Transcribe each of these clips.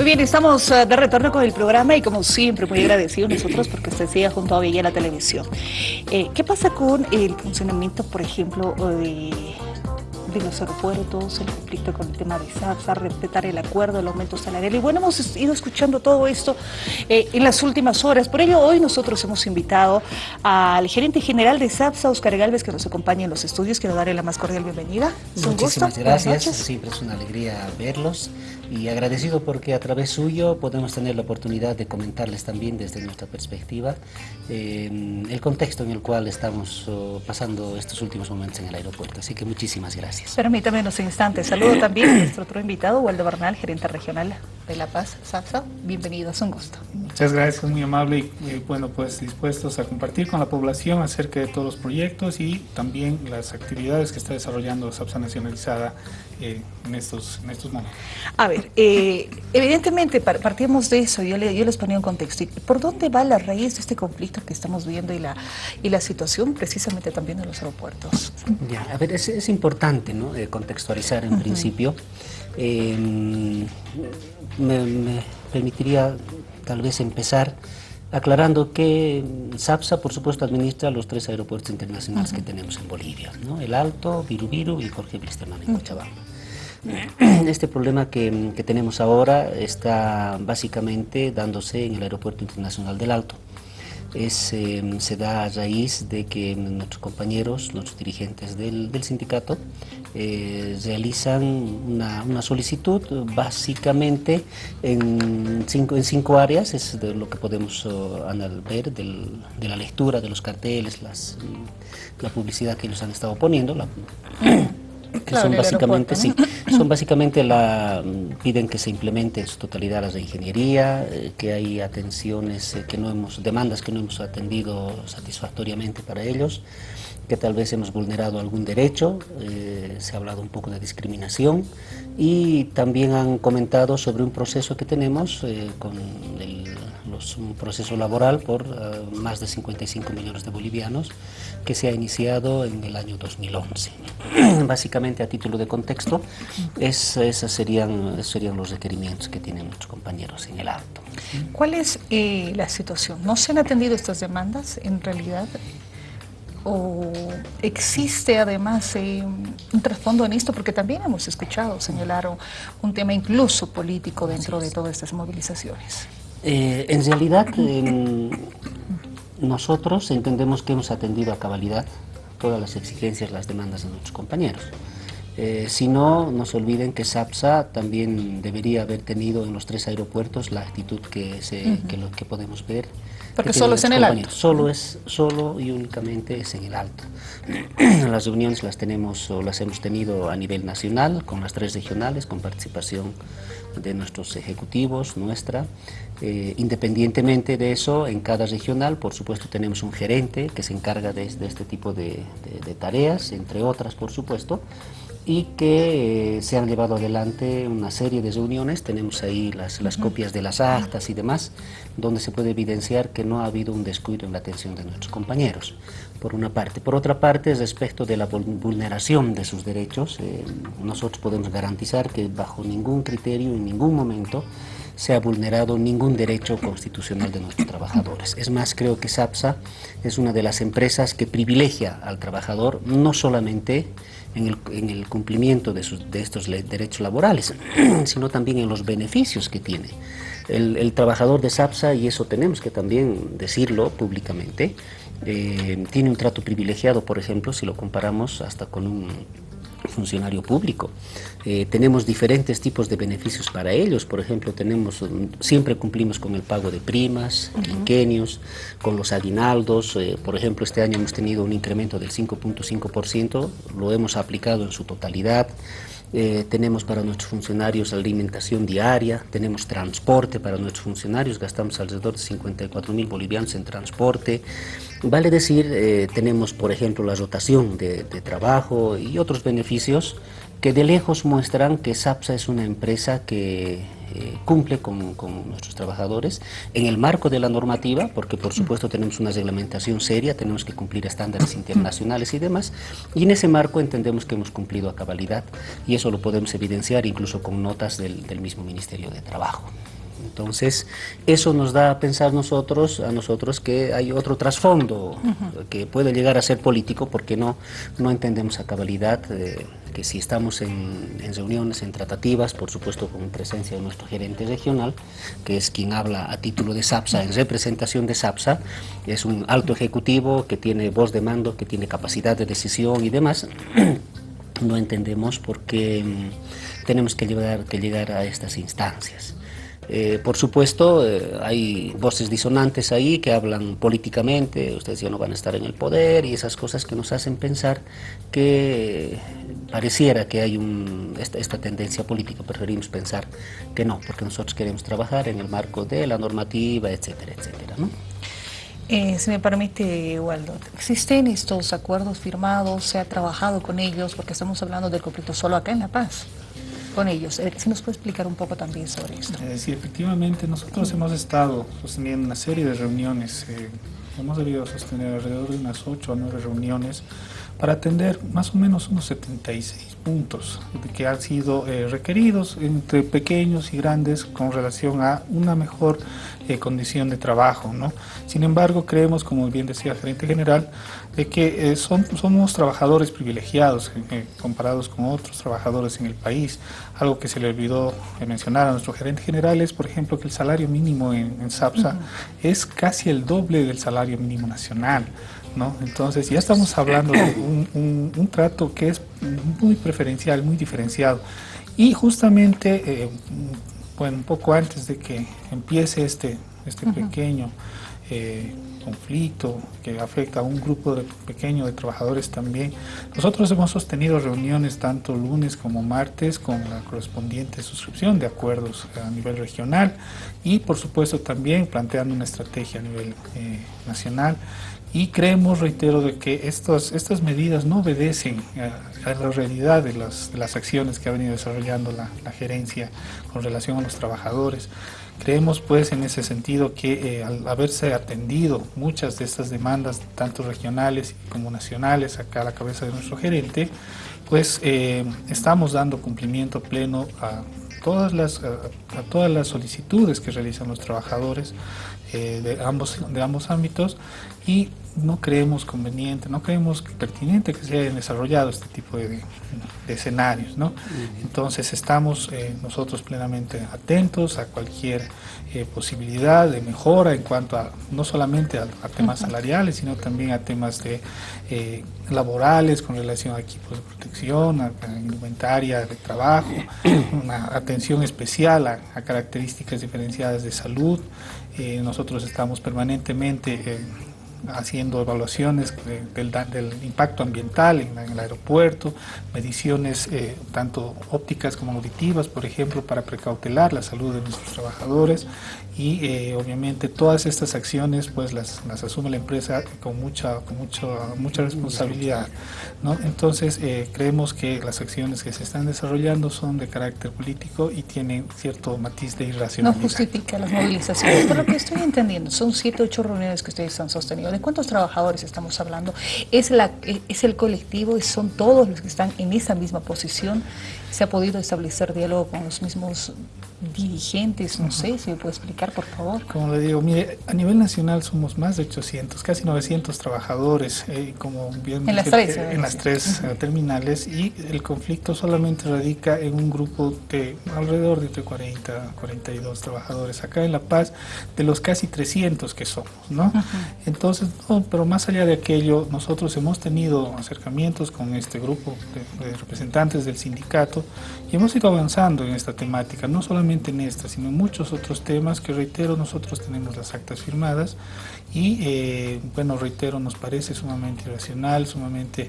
Muy bien, estamos eh, de retorno con el programa y como siempre muy agradecidos nosotros porque usted sigue junto a Villa la televisión. Eh, ¿Qué pasa con el funcionamiento, por ejemplo, de de los aeropuertos, el conflicto con el tema de SAPSA, respetar el acuerdo, el aumento salarial. Y bueno, hemos ido escuchando todo esto eh, en las últimas horas. Por ello, hoy nosotros hemos invitado al gerente general de SAPSA, Oscar Galvez, que nos acompaña en los estudios. Quiero darle la más cordial bienvenida. Muchísimas gracias. Siempre es una alegría verlos y agradecido porque a través suyo podemos tener la oportunidad de comentarles también desde nuestra perspectiva eh, el contexto en el cual estamos oh, pasando estos últimos momentos en el aeropuerto. Así que muchísimas gracias. Permítame unos instantes. Saludo también a nuestro otro invitado, Waldo Bernal, gerente regional de La Paz, SAPSA. Bienvenido, es un gusto. Muchas gracias, muy amable y bueno, pues dispuestos a compartir con la población acerca de todos los proyectos y también las actividades que está desarrollando SAPSA Nacionalizada eh, en, estos, en estos momentos. A ver, eh, evidentemente partimos de eso, yo, le, yo les ponía un contexto. ¿Por dónde va la raíz de este conflicto que estamos viendo y la, y la situación precisamente también de los aeropuertos? Ya, a ver, es, es importante ¿no? Eh, contextualizar en principio. Me, permitiría tal vez empezar aclarando que SAPSA, por supuesto, administra los tres aeropuertos internacionales que tenemos en Bolivia, ¿no? El Alto, Virubiru y Jorge Blisterman en Cochabamba. Este problema que, que, tenemos ahora está básicamente dándose en el Aeropuerto Internacional del Alto es, em, se da a raíz de que nuestros compañeros, nuestros dirigentes del, sindicato, eh, realizan una, solicitud básicamente en cinco, en cinco áreas, es de lo que podemos uh, ver de la lectura de los carteles, las, la publicidad que ellos han estado poniendo, la, que son básicamente, sí, son básicamente la, piden que se implemente en su totalidad las de ingeniería, eh, que hay atenciones eh, que no hemos, demandas que no hemos atendido satisfactoriamente para ellos, que tal vez hemos vulnerado algún derecho, eh, se ha hablado un poco de discriminación y también han comentado sobre un proceso que tenemos con el un proceso laboral por eh, más de 55 millones de bolivianos que se ha iniciado en el año 2011. Básicamente, a título de contexto, es, esos serían, serían los requerimientos que tienen nuestros compañeros en el acto. ¿Cuál es eh, la situación? ¿No se han atendido estas demandas en realidad? ¿O existe además eh, un trasfondo en esto? Porque también hemos escuchado señalar un tema incluso político dentro de todas estas movilizaciones. Eh, en realidad, nosotros entendemos que hemos atendido a cabalidad todas las exigencias, las demandas de nuestros compañeros. Eh, si no, no se olviden que SAPSA también debería haber tenido en los tres aeropuertos la actitud que, se, que, lo, que podemos ver. Porque solo es en el alto. Solo, es, solo y únicamente es en el alto. las reuniones las tenemos o las hemos tenido a nivel nacional, con las tres regionales, con participación de nuestros ejecutivos, nuestra. Eh, independientemente de eso, en cada regional, por supuesto, tenemos un gerente que se encarga de, este tipo de, tareas, entre otras, por supuesto, y que eh, se han llevado adelante una serie de reuniones, tenemos ahí las, las copias de las actas y demás, donde se puede evidenciar que no ha habido un descuido en la atención de nuestros compañeros, por una parte. Por otra parte, respecto de la vulneración de sus derechos, eh, nosotros podemos garantizar que bajo ningún criterio, en ningún momento, se ha vulnerado ningún derecho constitucional de nuestros trabajadores. Es más, creo que SAPSA es una de las empresas que privilegia al trabajador no solamente en el, cumplimiento de, estos derechos laborales, sino también en los beneficios que tiene. El, trabajador de SAPSA, y eso tenemos que también decirlo públicamente, eh, tiene un trato privilegiado, por ejemplo, si lo comparamos hasta con un funcionario público. Eh, tenemos diferentes tipos de beneficios para ellos, por ejemplo, tenemos siempre cumplimos con el pago de primas, quinquenios, con los aguinaldos, eh, por ejemplo, este año hemos tenido un incremento del 5.5%, lo hemos aplicado en su totalidad, eh, tenemos para nuestros funcionarios alimentación diaria, tenemos transporte para nuestros funcionarios, gastamos alrededor de 54 mil bolivianos en transporte. Vale decir, eh, tenemos por ejemplo la rotación de, trabajo y otros beneficios que de lejos muestran que SAPSA es una empresa que eh, cumple con, con, nuestros trabajadores en el marco de la normativa, porque por supuesto tenemos una reglamentación seria, tenemos que cumplir estándares internacionales y demás, y en ese marco entendemos que hemos cumplido a cabalidad y eso lo podemos evidenciar incluso con notas del, del mismo Ministerio de Trabajo. Entonces, eso nos da a pensar nosotros, a nosotros que hay otro trasfondo que puede llegar a ser político porque no, no entendemos a cabalidad eh, que si estamos en, en, reuniones, en tratativas, por supuesto con presencia de nuestro gerente regional, que es quien habla a título de SAPSA, en representación de SAPSA, es un alto ejecutivo que tiene voz de mando, que tiene capacidad de decisión y demás, no entendemos por qué mm, tenemos que llegar, que llegar a estas instancias. Eh, por supuesto, eh, hay voces disonantes ahí que hablan políticamente, ustedes ya no van a estar en el poder y esas cosas que nos hacen pensar que pareciera que hay un, esta, esta, tendencia política, preferimos pensar que no, porque nosotros queremos trabajar en el marco de la normativa, etcétera, etcétera. ¿no? Eh, si me permite, Waldo, ¿existen estos acuerdos firmados? ¿Se ha trabajado con ellos? Porque estamos hablando del conflicto solo acá en La Paz con ellos. Eh, si nos puede explicar un poco también sobre esto. Eh, sí, efectivamente, nosotros hemos estado sosteniendo una serie de reuniones, eh, hemos debido sostener alrededor de unas 8 o 9 reuniones para atender más o menos unos 76 puntos que han sido eh, requeridos entre pequeños y grandes con relación a una mejor eh, condición de trabajo. ¿no? Sin embargo, creemos, como bien decía el gerente general, de que eh, son, somos trabajadores privilegiados comparados con otros trabajadores en el país. Algo que se le olvidó mencionar a nuestro gerente general es, por ejemplo, que el salario mínimo en, en SAPSA uh -huh. es casi el doble del salario mínimo nacional. ¿No? Entonces ya estamos hablando de un, un, un, trato que es muy preferencial, muy diferenciado. Y justamente, eh, bueno, un poco antes de que empiece este, este uh -huh. pequeño eh, conflicto que afecta a un grupo de, pequeño de trabajadores también, nosotros hemos sostenido reuniones tanto lunes como martes con la correspondiente suscripción de acuerdos a nivel regional y por supuesto también planteando una estrategia a nivel eh, nacional y creemos, reitero, de que estos, estas medidas no obedecen a, a la realidad de las, de las, acciones que ha venido desarrollando la, la, gerencia con relación a los trabajadores. Creemos pues en ese sentido que eh, al haberse atendido muchas de estas demandas, tanto regionales como nacionales, acá a la cabeza de nuestro gerente, pues eh, estamos dando cumplimiento pleno a todas las, a, todas las solicitudes que realizan los trabajadores eh, de, ambos, de ambos ámbitos y no creemos conveniente, no creemos pertinente que se hayan desarrollado este tipo de, de, de escenarios. ¿no? Entonces estamos eh, nosotros plenamente atentos a cualquier eh, posibilidad de mejora en cuanto a no solamente a, a temas salariales, sino también a temas de eh, laborales con relación a equipos de protección, a, a indumentaria de trabajo, una atención especial a, a características diferenciadas de salud. Eh, nosotros estamos permanentemente eh, haciendo evaluaciones de, del, del, impacto ambiental en, el aeropuerto, mediciones eh, tanto ópticas como auditivas, por ejemplo, para precautelar la salud de nuestros trabajadores y eh, obviamente todas estas acciones pues las, las, asume la empresa con mucha, con mucho, mucha responsabilidad. ¿no? Entonces eh, creemos que las acciones que se están desarrollando son de carácter político y tienen cierto matiz de irracionalidad. No justifica las movilizaciones. Por lo que estoy entendiendo, son siete, ocho reuniones que ustedes han sostenido. ¿De cuántos trabajadores estamos hablando? ¿Es, la, es el colectivo? ¿Son todos los que están en esa misma posición? ¿Se ha podido establecer diálogo con los mismos dirigentes, no uh -huh. sé, si me puede explicar, por favor. Como le digo, mire, a nivel nacional somos más de 800, casi 900 trabajadores, eh, como bien en las tres, eh, en las tres uh -huh. terminales, y el conflicto solamente radica en un grupo de alrededor de entre 40 42 trabajadores acá en La Paz, de los casi 300 que somos, ¿no? Uh -huh. Entonces, no, pero más allá de aquello, nosotros hemos tenido acercamientos con este grupo de, de representantes del sindicato y hemos ido avanzando en esta temática, no solamente en esta, sino en muchos otros temas que reitero, nosotros tenemos las actas firmadas y eh, bueno, reitero, nos parece sumamente irracional, sumamente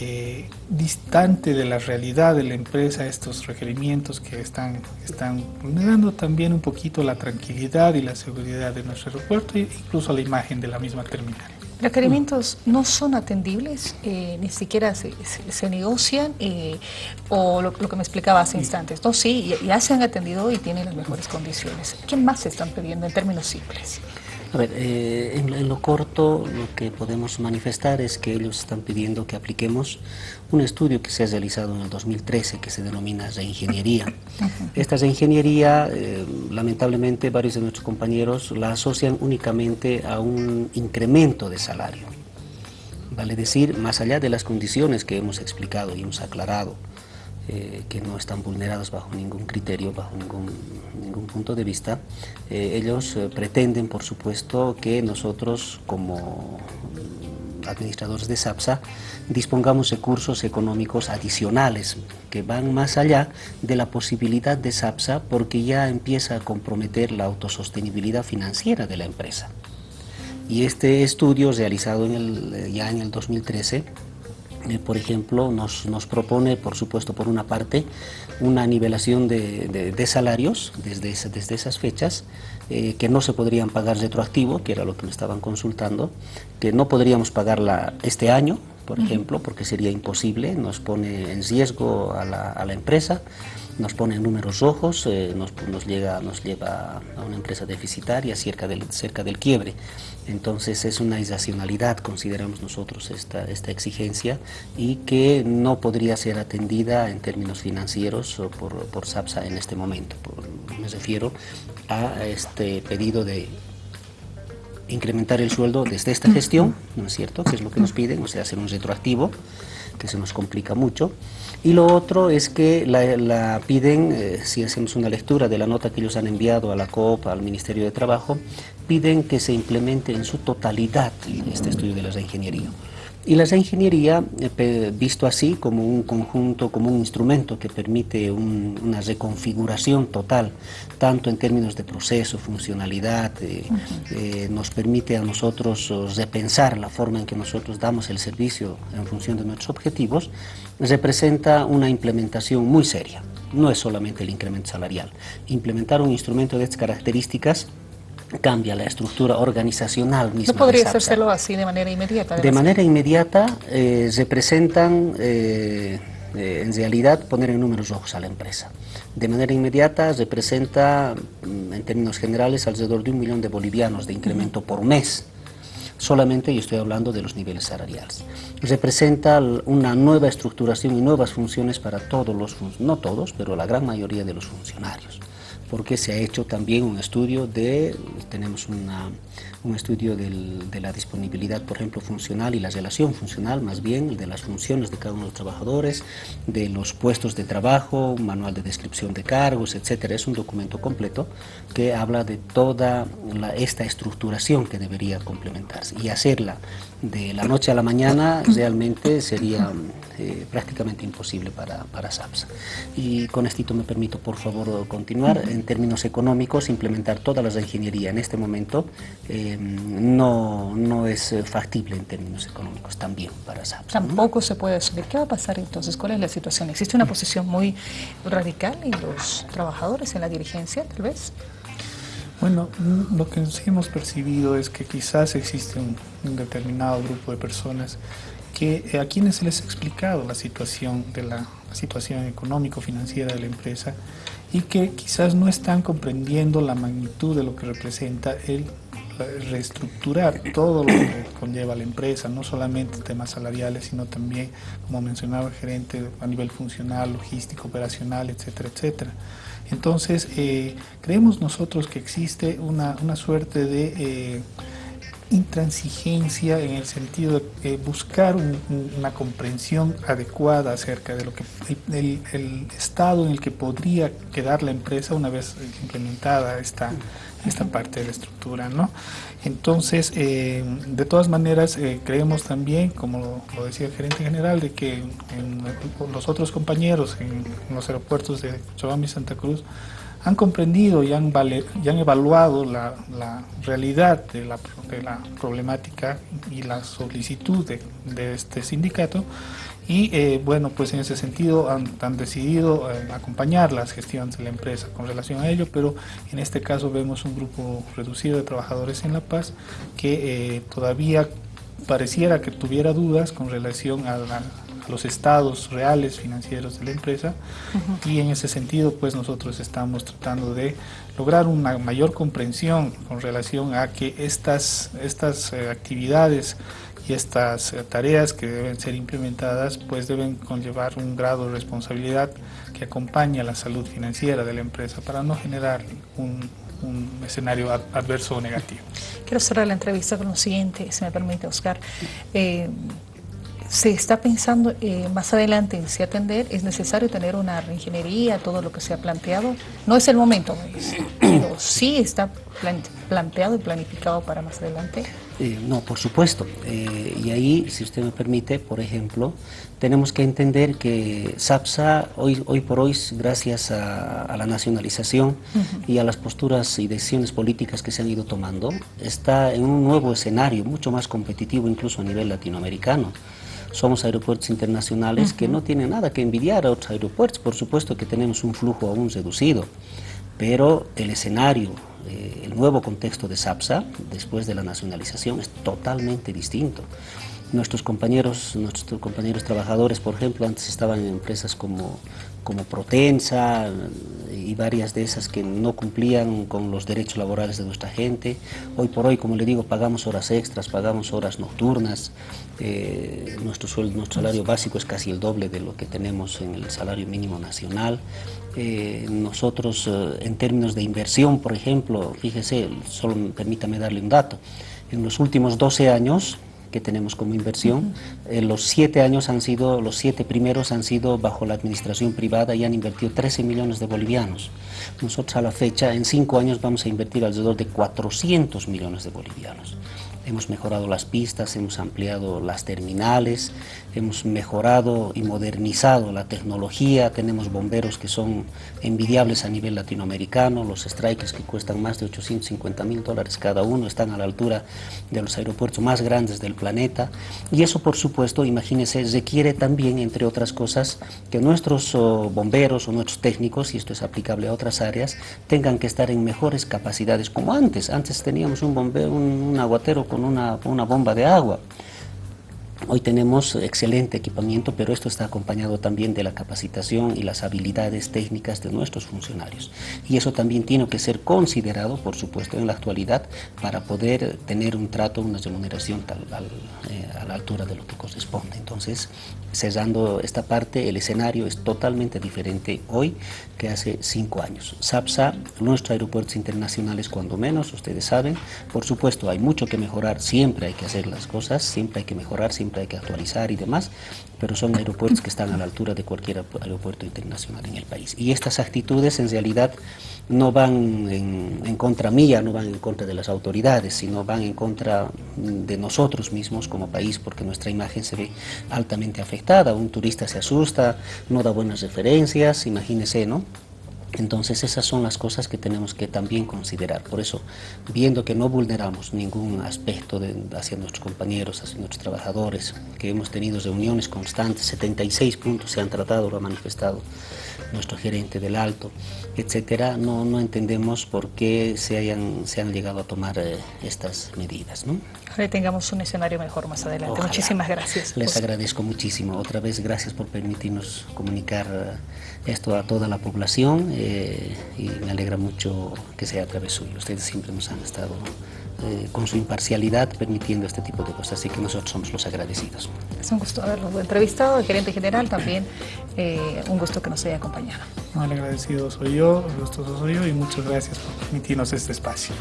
eh, distante de la realidad de la empresa estos requerimientos que están, están vulnerando también un poquito la tranquilidad y la seguridad de nuestro aeropuerto e incluso la imagen de la misma terminal. ¿Requerimientos no son atendibles? Eh, ¿Ni siquiera se, negocian? Eh, ¿O lo, que me explicaba hace instantes? No, sí, ya, se han atendido y tienen las mejores condiciones. ¿Qué más se están pidiendo en términos simples? A ver, eh, en, lo corto lo que podemos manifestar es que ellos están pidiendo que apliquemos un estudio que se ha realizado en el 2013 que se denomina reingeniería. Esta reingeniería, eh, lamentablemente varios de nuestros compañeros la asocian únicamente a un incremento de salario. Vale decir, más allá de las condiciones que hemos explicado y hemos aclarado, eh, que no están vulneradas bajo ningún criterio, bajo ningún, ningún punto de vista, eh, ellos eh, pretenden, por supuesto, que nosotros como administradores de SAPSA dispongamos recursos económicos adicionales que van más allá de la posibilidad de SAPSA porque ya empieza a comprometer la autosostenibilidad financiera de la empresa. Y este estudio realizado el, ya en el 2013 eh, por ejemplo, nos, nos, propone, por supuesto, por una parte, una nivelación de, de, salarios desde, desde esas fechas, eh, que no se podrían pagar retroactivo, que era lo que me estaban consultando, que no podríamos pagarla este año, por ejemplo, porque sería imposible, nos pone en riesgo a la, a la empresa, nos pone en números rojos, eh, nos, nos, llega, nos lleva a una empresa deficitaria cerca del, cerca del quiebre. Entonces es una irracionalidad, consideramos nosotros, esta, esta exigencia y que no podría ser atendida en términos financieros por, por SAPSA en este momento. me refiero a este pedido de incrementar el sueldo desde esta gestión, ¿no es cierto?, que es lo que nos piden, o sea, hacer un retroactivo, que se nos complica mucho. Y lo otro es que la, piden, eh, si hacemos una lectura de la nota que ellos han enviado a la COP, al Ministerio de Trabajo, piden que se implemente en su totalidad este estudio de la reingeniería. Y la ingeniería, eh, visto así como un conjunto, como un instrumento que permite una reconfiguración total, tanto en términos de proceso, funcionalidad, eh, eh, nos permite a nosotros repensar la forma en que nosotros damos el servicio en función de nuestros objetivos, representa una implementación muy seria. No es solamente el incremento salarial. Implementar un instrumento de estas características cambia la estructura organizacional misma. ¿No podría hacérselo así de manera inmediata? De manera inmediata eh, representan, eh, eh, en realidad, poner en números rojos a la empresa. De manera inmediata representa, mm, en términos generales, alrededor de un millón de bolivianos de incremento por mes. Solamente, y estoy hablando de los niveles salariales. Representa una nueva estructuración y nuevas funciones para todos los, no todos, pero la gran mayoría de los funcionarios porque se ha hecho también un estudio de, tenemos una, un estudio de la disponibilidad, por ejemplo, funcional y la relación funcional, más bien, de las funciones de cada uno de los trabajadores, de los puestos de trabajo, un manual de descripción de cargos, etcétera. Es un documento completo que habla de toda esta estructuración que debería complementarse y hacerla de la noche a la mañana realmente sería eh, prácticamente imposible para, para SAPSA. Y con esto me permito, por favor, continuar. En términos económicos, implementar toda la ingeniería en este momento eh, no, no es factible en términos económicos también para SAP. Tampoco se puede asumir. ¿Qué va a pasar entonces? ¿Cuál es la situación? ¿Existe una posición muy radical en los trabajadores, en la dirigencia, tal vez? Bueno, mm, lo que sí hemos percibido es que quizás existe un, determinado grupo de personas que eh, a quienes se les ha explicado la situación de la situación económico-financiera de la empresa y que quizás no están comprendiendo la magnitud de lo que representa el reestructurar todo lo que conlleva la empresa, no solamente temas salariales, sino también, como mencionaba el gerente, a nivel funcional, logístico, operacional, etcétera, etcétera. Entonces, eh, creemos nosotros que existe una, una suerte de eh, intransigencia en el sentido de buscar una comprensión adecuada acerca de lo que el, el, estado en el que podría quedar la empresa una vez implementada esta, esta parte de la estructura. ¿no? Entonces, eh, de todas maneras, eh, creemos también, como lo, decía el gerente general, de que los otros compañeros en, los aeropuertos de Cochabamba y Santa Cruz han comprendido y han, y han evaluado la, realidad de la, de la, problemática y la solicitud de este sindicato y eh, bueno, pues en ese sentido han, decidido eh, acompañar las gestiones de la empresa con relación a ello, pero en este caso vemos un grupo reducido de trabajadores en La Paz que eh, todavía pareciera que tuviera dudas con relación a, los estados reales financieros de la empresa. Y en ese sentido pues nosotros estamos tratando de lograr una mayor comprensión con relación a que estas, estas eh, actividades y estas eh, tareas que deben ser implementadas pues deben conllevar un grado de responsabilidad que acompañe a la salud financiera de la empresa para no generar un, un escenario adverso o negativo. Quiero cerrar la entrevista con lo siguiente, si me permite, Oscar. Eh, se está pensando eh, más adelante en si atender, es necesario tener una reingeniería, todo lo que se ha planteado. No es el momento, pero sí está planteado y planificado para más adelante. Eh, no, por supuesto. Eh, y ahí, si usted me permite, por ejemplo, tenemos que entender que SAPSA, hoy, hoy por hoy, gracias a, la nacionalización y a las posturas y decisiones políticas que se han ido tomando, está en un nuevo escenario, mucho más competitivo incluso a nivel latinoamericano somos aeropuertos internacionales que no tienen nada que envidiar a otros aeropuertos, por supuesto que tenemos un flujo aún reducido, pero el escenario, eh, el nuevo contexto de SAPSA, después de la nacionalización, es totalmente distinto. Nuestros compañeros, nuestros compañeros trabajadores, por ejemplo, antes estaban en empresas como, como Protensa varias de esas que no cumplían con los derechos laborales de nuestra gente. Hoy por hoy, como le digo, pagamos horas extras, pagamos horas nocturnas, eh, nuestro, sueldo, nuestro salario básico es casi el doble de lo que tenemos en el salario mínimo nacional. Eh, nosotros, eh, en términos de inversión, por ejemplo, fíjese, solo permítame darle un dato, en los últimos 12 años que tenemos como inversión, los siete años han sido, los siete primeros han sido bajo la administración privada y han invertido 13 millones de bolivianos. Nosotros a la fecha, en cinco años, vamos a invertir alrededor de 400 millones de bolivianos. Hemos mejorado las pistas, hemos ampliado las terminales, hemos mejorado y modernizado la tecnología, tenemos bomberos que son envidiables a nivel latinoamericano, los strikers que cuestan más de 850 mil dólares cada uno están a la altura de los aeropuertos más grandes del planeta y eso por supuesto, imagínense, requiere también, entre otras cosas, que nuestros oh, bomberos o nuestros técnicos, y esto es aplicable a otras áreas, tengan que estar en mejores capacidades como antes. Antes teníamos un bombero, un, un aguatero con una, una bomba de agua. Hoy tenemos excelente equipamiento, pero esto está acompañado también de la capacitación y las habilidades técnicas de nuestros funcionarios. Y eso también tiene que ser considerado, por supuesto, en la actualidad para poder tener un trato, una remuneración tal, eh, a la altura de lo que corresponde. Entonces, cerrando esta parte, el escenario es totalmente diferente hoy que hace cinco años. SAPSA, nuestros aeropuertos internacionales, cuando menos, ustedes saben, por supuesto, hay mucho que mejorar, siempre hay que hacer las cosas, siempre hay que mejorar, siempre hay que actualizar y demás, pero son aeropuertos que están a la altura de cualquier aeropuerto internacional en el país. Y estas actitudes, en realidad, no van en, contra mía, no van en contra de las autoridades, sino van en contra de nosotros mismos como país, porque nuestra imagen se ve altamente afectada. Un turista se asusta, no da buenas referencias, imagínese, ¿no? Entonces esas son las cosas que tenemos que también considerar. Por eso, viendo que no vulneramos ningún aspecto hacia nuestros compañeros, hacia nuestros trabajadores, que hemos tenido reuniones constantes, 76 puntos se han tratado, lo ha manifestado nuestro gerente del Alto, etcétera, no, no entendemos por qué se, hayan, se han llegado a tomar eh, estas medidas. ¿no? Ojalá tengamos un escenario mejor más adelante. Muchísimas gracias. Les agradezco muchísimo. Otra vez, gracias por permitirnos comunicar eh, esto a toda la población eh, y me alegra mucho que sea a través suyo. Ustedes siempre nos han estado eh, con su imparcialidad permitiendo este tipo de cosas, así que nosotros somos los agradecidos. Es un gusto haberlo entrevistado, el gerente general también, eh, un gusto que nos haya acompañado. el agradecido soy yo, gustoso soy yo y muchas gracias por permitirnos este espacio.